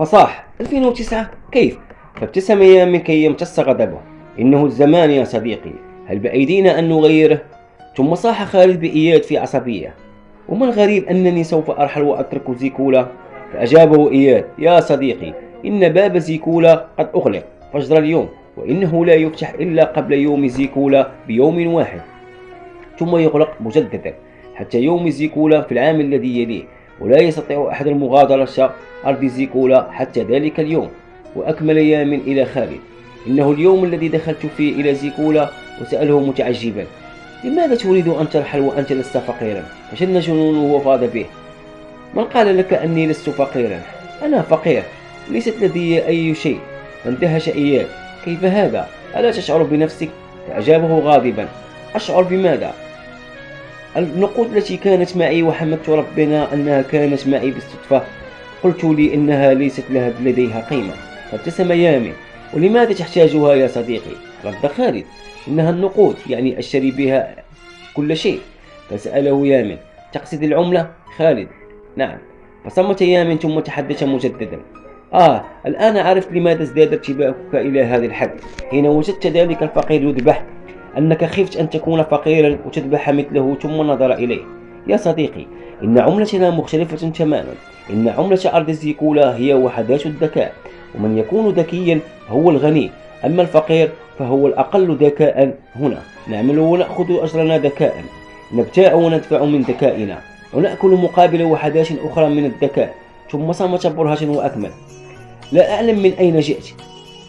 فصاح 2009 كيف؟ فابتسم يامن كي يمتص غضبه. إنه الزمان يا صديقي. هل بأيدينا أن نغيره؟ ثم صاح خالد بإياد في عصبية. وما الغريب أنني سوف أرحل وأترك زيكولا؟ فأجابه إياد يا صديقي إن باب زيكولا قد أغلق فجر اليوم وإنه لا يفتح إلا قبل يوم زيكولا بيوم واحد. ثم يغلق مجددا حتى يوم زيكولا في العام الذي يليه. ولا يستطيع أحد المغادرة أرض زيكولا حتى ذلك اليوم. وأكمل يامن إلى خالد. إنه اليوم الذي دخلت فيه إلى زيكولا وسأله متعجبا. لماذا تريد أن ترحل وأنت لست فقيرا؟ فشن جنونه وفاض به. من قال لك أني لست فقيرا؟ أنا فقير. ليست لدي أي شيء. فاندهش إياه كيف هذا؟ ألا تشعر بنفسك؟ فأجابه غاضبا. أشعر بماذا؟ النقود التي كانت معي وحمدت ربنا أنها كانت معي بالصدفة. قلت لي إنها ليست لها لديها قيمة. فابتسم يامن ولماذا تحتاجها يا صديقي؟ رد خالد. إنها النقود يعني أشتري بها كل شيء. فسأله يامن تقصد العملة؟ خالد. نعم. فصمت يامن ثم تحدث مجددا. آه الآن عرفت لماذا ازداد ارتباكك إلى هذا الحد. حين وجدت ذلك الفقير يذبح. أنك خفت أن تكون فقيرا وتذبح مثله ثم نظر إليه. يا صديقي إن عملتنا مختلفة تماما. إن عملة أرض الزيكولا هي وحدات الذكاء ومن يكون ذكيا هو الغني. أما الفقير فهو الأقل ذكاء هنا. نعمل ونأخذ أجرنا ذكاء. نبتاع وندفع من ذكائنا. ونأكل مقابل وحدات أخرى من الذكاء. ثم صمت برهة وأكمل. لا أعلم من أين جئت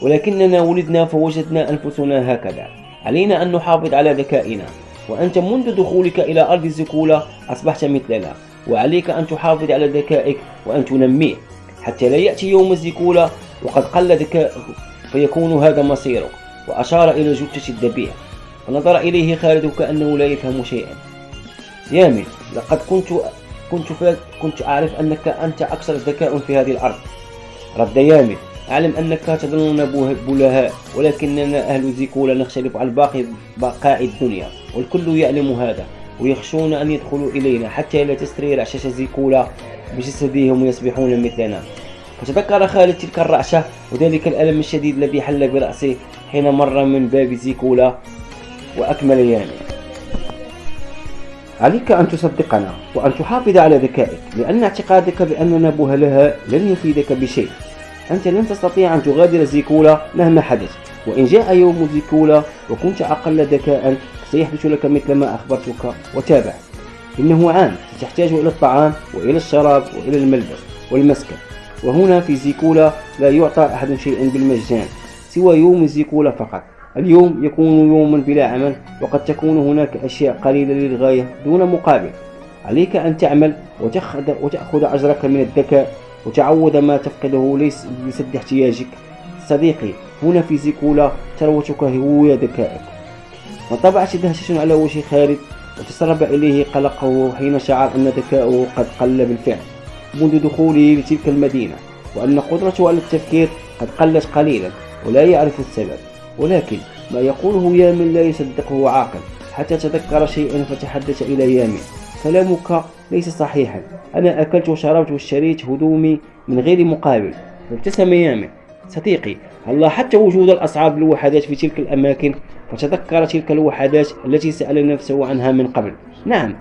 ولكننا ولدنا فوجدنا أنفسنا هكذا. علينا أن نحافظ على ذكائنا. وأنت منذ دخولك إلى أرض الزكولة أصبحت مثلنا. وعليك أن تحافظ على ذكائك وأن تنميه. حتى لا يأتي يوم الزكولة وقد قل ذكائك فيكون هذا مصيرك. وأشار إلى جثة الذبيح. فنظر إليه خالد كأنه لا يفهم شيئا. يامن لقد كنت كنت كنت أعرف أنك أنت أكثر ذكاء في هذه الأرض. رد يامن أعلم أنك تظننا بلهاء ولكننا أهل زيكولا نختلف عن باقي بقاع الدنيا والكل يعلم هذا ويخشون أن يدخلوا إلينا حتى لا تستري رعشة زيكولا بجسدهم ويصبحون مثلنا. فتذكر خالد تلك الرعشة وذلك الألم الشديد الذي حل برأسه حين مر من باب زيكولا وأكمل يامن عليك أن تصدقنا وأن تحافظ على ذكائك لأن اعتقادك بأننا بهلها لن يفيدك بشيء. أنت لن تستطيع أن تغادر زيكولا مهما حدث. وإن جاء يوم زيكولا وكنت أقل ذكاء سيحدث لك مثل ما أخبرتك وتابع إنه عام ستحتاج إلى الطعام وإلى الشراب وإلى الملبس والمسكن. وهنا في زيكولا لا يعطى أحد شيئا بالمجان سوى يوم زيكولا فقط. اليوم يكون يوما بلا عمل وقد تكون هناك أشياء قليلة للغاية دون مقابل. عليك أن تعمل وتأخذ أجرك من الذكاء وتعوض ما تفقده ليس لسد احتياجك. صديقي هنا في زيكولا ثروتك هو ذكائك وطبعت دهشة على وجه خالد وتسرب إليه قلقه حين شعر أن ذكاؤه قد قل بالفعل. منذ دخوله لتلك المدينة وأن قدرته على التفكير قد قلت قليلا ولا يعرف السبب. ولكن ما يقوله يامن لا يصدقه عاقل. حتى تذكر شيئا فتحدث إلى يامن. كلامك ليس صحيحا. أنا أكلت وشربت واشتريت هدومي من غير مقابل. فابتسم يامن صديقي هل لاحظت وجود الأصعاب الوحدات في تلك الأماكن؟ فتذكر تلك الوحدات التي سأل نفسه عنها من قبل. نعم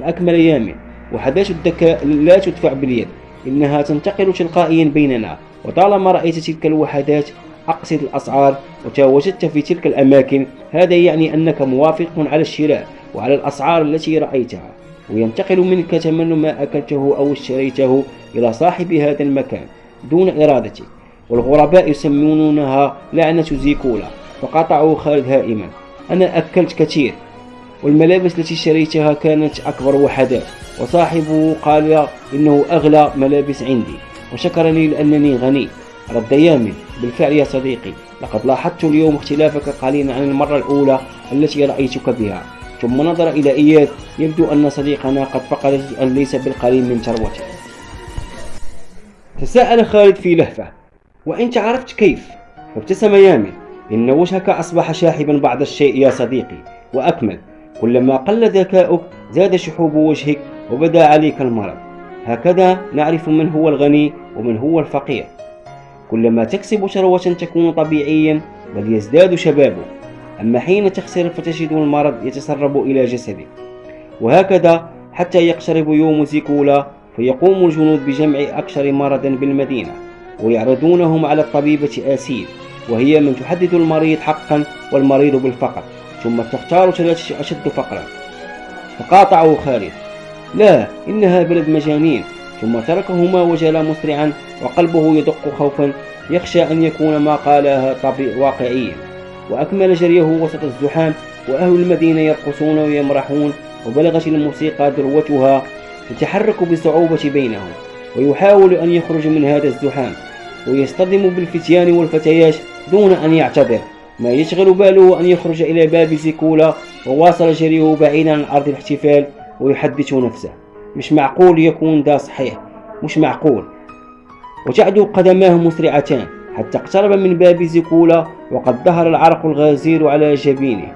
فأكمل يامن وحدات الذكاء لا تدفع باليد. إنها تنتقل تلقائيا بيننا. وطالما رأيت تلك الوحدات أقصد الأسعار وتواجدت في تلك الأماكن. هذا يعني أنك موافق على الشراء وعلى الأسعار التي رأيتها. وينتقل منك ثمن ما أكلته أو اشتريته إلى صاحب هذا المكان دون إرادتك والغرباء يسمونها لعنة زيكولا فقطعوا خالد هائما. أنا أكلت كثير والملابس التي اشتريتها كانت أكبر وحدات وصاحبه قال إنه أغلى ملابس عندي وشكرني لأنني غني. رد يامن بالفعل يا صديقي لقد لاحظت اليوم اختلافك قليلا عن المرة الأولى التي رأيتك بها. ثم نظر إلى إياد يبدو أن صديقنا قد فقد جزءا ليس بالقليل من ثروته تساءل خالد في لهفة وأنت عرفت كيف؟ فابتسم يامن إن وجهك أصبح شاحبا بعض الشيء يا صديقي وأكمل كلما قل ذكاؤك زاد شحوب وجهك وبدا عليك المرض. هكذا نعرف من هو الغني ومن هو الفقير. كلما تكسب شروة تكون طبيعيا بل يزداد شبابه أما حين تخسر فتجد المرض يتسرب إلى جسدك وهكذا حتى يقترب يوم زيكولا فيقوم الجنود بجمع أكثر مرضا بالمدينة ويعرضونهم على الطبيبة آسيل وهي من تحدد المريض حقا والمريض بالفقر ثم تختار ثلاثة أشد فقرا. فقاطعه خالد لا إنها بلد مجانين. ثم تركهما وجلا مسرعا وقلبه يدق خوفا يخشى أن يكون ما قالها واقعيا. وأكمل جريه وسط الزحام وأهل المدينة يرقصون ويمرحون وبلغت الموسيقى ذروتها تتحرك بصعوبة بينهم ويحاول أن يخرج من هذا الزحام ويصطدم بالفتيان والفتيات دون أن يعتذر ما يشغل باله أن يخرج إلى باب زيكولا وواصل جريه بعيدا عن أرض الاحتفال ويحدث نفسه. مش معقول يكون ده صحيح مش معقول. وتعدو قدماه مسرعتان حتى اقترب من باب زيكولا وقد ظهر العرق الغزير على جبينه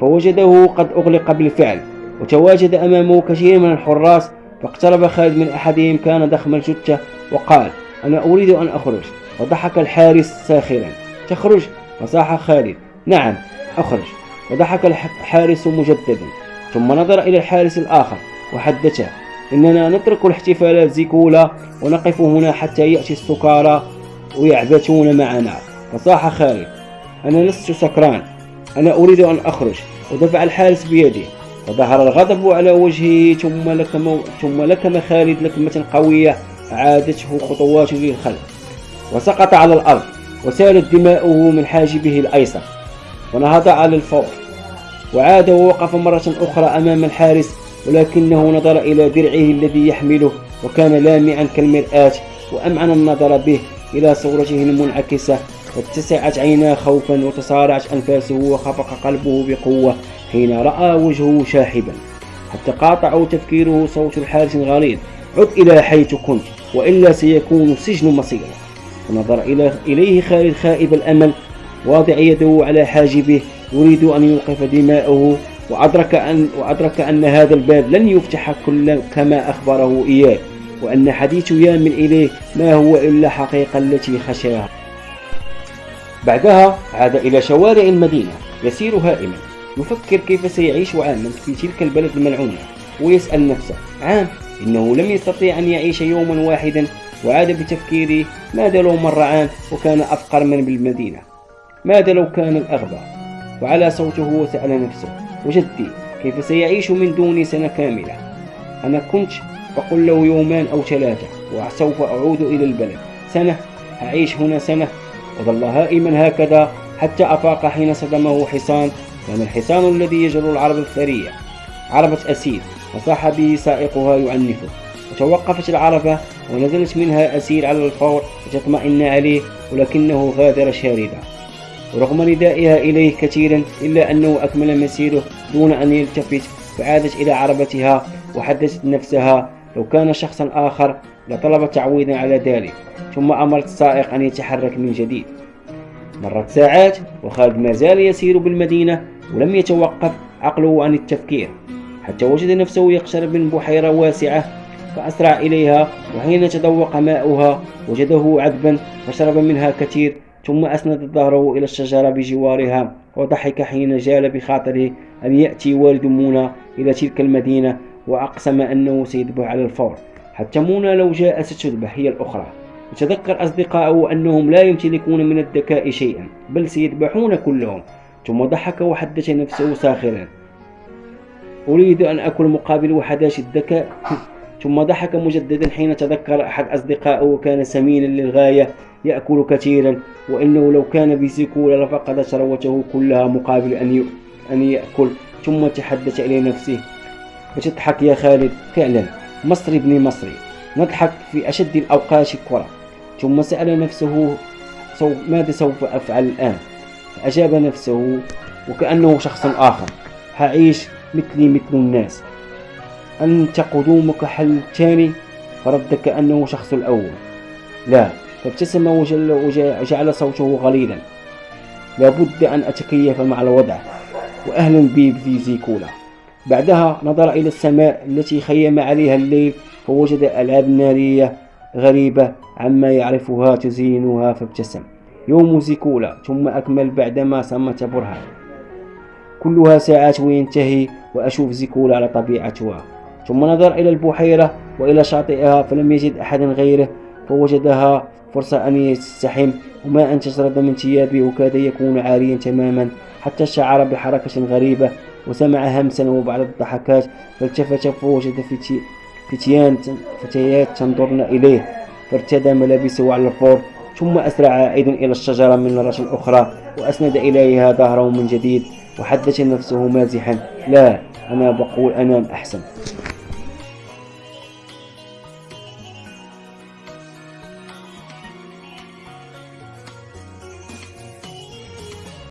فوجده قد أغلق بالفعل وتواجد أمامه كثير من الحراس فاقترب خالد من أحدهم كان ضخم الجثة وقال أنا أريد أن أخرج. وضحك الحارس ساخرا. تخرج؟ فصاح خالد نعم أخرج. وضحك الحارس مجددا. ثم نظر إلى الحارس الآخر وحدثه إننا نترك الاحتفالات زيكولا ونقف هنا حتى يأتي السكارى. ويعبثون معنا. فصاح خالد. أنا لست سكران. أنا أريد أن أخرج. ودفع الحارس بيده وظهر الغضب على وجهه ثم لكم, ثم لكم خالد لكمة قوية. عادته خطوات للخلف وسقط على الأرض. وسالت دماؤه من حاجبه الأيسر. ونهض على الفور. وعاد ووقف مرة أخرى أمام الحارس. ولكنه نظر إلى درعه الذي يحمله. وكان لامعا كالمرآة. وأمعن النظر به. إلى صورته المنعكسة. واتسعت عيناه خوفا وتصارعت أنفاسه وخفق قلبه بقوة حين رأى وجهه شاحبا. حتى قاطعوا تفكيره صوت الحارس غليظ عد إلى حيث كنت وإلا سيكون السجن مصيرا ونظر إليه خالد خائب الأمل. واضع يده على حاجبه. يريد أن يوقف دماءه وأدرك أن, وأدرك أن هذا الباب لن يفتح كل كما أخبره إياه. وأن حديث يامن إليه ما هو إلا حقيقة التي خشاها. بعدها عاد إلى شوارع المدينة يسير هائما يفكر كيف سيعيش عاما في تلك البلد الملعونة ويسأل نفسه عام إنه لم يستطيع أن يعيش يوما واحدا وعاد بتفكيره ماذا لو مر عام وكان أفقر من بالمدينة؟ ماذا لو كان الأغبى؟ وعلى صوته وسأل نفسه وجدي كيف سيعيش من دوني سنة كاملة؟ أنا كنت بقول له يومان أو ثلاثة وسوف أعود إلى البلد. سنة أعيش هنا سنة. وظل هائما هكذا حتى أفاق حين صدمه حصان. كان الحصان الذي يجر العرب الثرية عربة أسير. وصاح به سائقها يعنفه. وتوقفت العربة ونزلت منها أسير على الفور لتطمئن عليه ولكنه غادر شاردا ورغم ندائها إليه كثيرا إلا أنه أكمل مسيره دون أن يلتفت فعادت إلى عربتها وحدثت نفسها. لو كان شخصا آخر لطلب تعويضا على ذلك ثم أمرت السائق أن يتحرك من جديد. مرت ساعات وخالد ما زال يسير بالمدينة ولم يتوقف عقله عن التفكير. حتى وجد نفسه يقترب من بحيرة واسعة فأسرع إليها وحين تذوق ماؤها وجده عذبا فشرب منها كثير ثم أسند ظهره إلى الشجرة بجوارها وضحك حين جال بخاطره أن يأتي والد منى إلى تلك المدينة؟ وأقسم أنه سيذبح على الفور. حتى منى لو جاء ستذبح هي الأخرى. وتذكر أصدقائه أنهم لا يمتلكون من الذكاء شيئا بل سيذبحون كلهم. ثم ضحك وحدث نفسه ساخرا. أريد أن أكل مقابل وحداش الذكاء. ثم ضحك مجددا حين تذكر أحد أصدقائه كان سمينا للغاية يأكل كثيرا وإنه لو كان بسكولة لفقد ثروته كلها مقابل أن يأكل. ثم تحدث إلى نفسه. وتضحك يا خالد؟ فعلا. مصري ابن مصري. نضحك في أشد الأوقات كرة. ثم سأل نفسه ماذا سوف أفعل الآن؟ فأجاب نفسه وكأنه شخص آخر. هعيش مثلي مثل الناس. أنت قدومك حل ثاني فرد كأنه شخص الأول. لا فابتسم وجعل صوته غليظا. لابد أن أتكيف مع الوضع. وأهلا بي في زيكولا بعدها نظر إلى السماء التي خيم عليها الليل فوجد ألعاب نارية غريبة عما يعرفها تزينها فابتسم. يوم زيكولا ثم أكمل بعدما صمت برهان. كلها ساعات وينتهي وأشوف زيكولا على طبيعتها. ثم نظر إلى البحيرة وإلى شاطئها فلم يجد أحدا غيره فوجدها فرصة أن يستحم. وما أن تشرد من ثيابه وكاد يكون عاريا تماما حتى شعر بحركة غريبة وسمع همسا وبعض الضحكات فالتفت فوجد فتيان فتيات تنظرن إليه فارتدى ملابسه على الفور ثم أسرع عائد إلى الشجرة من مرة أخرى وأسند إليها ظهره من جديد وحدث نفسه مازحا لا أنا بقول أنام أحسن.